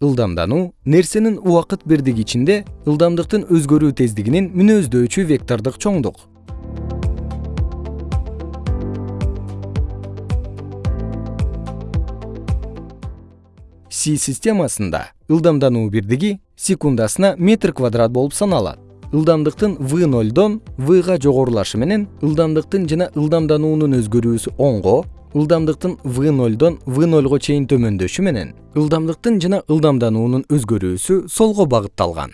ылдамдануу нерсенин убакыт бирдиги ичинде ылдамдыктын өзгөрүү тездигинин мүнөздөочү вектордук чоңдук. Си системасында ылдамдануу бирдиги секундасына метр квадрат болуп саналат. Ылдамдыктын в нолдон вга жогорулашы менен ылдамдыктын жана ылдамдануунун өзгөрүүсү оңго ылдамдыктын в нолдон в нолго чейин төмөндөшү менен ылдамдыктын жана ылдамдануунун өзгөрүүсү солго багытталган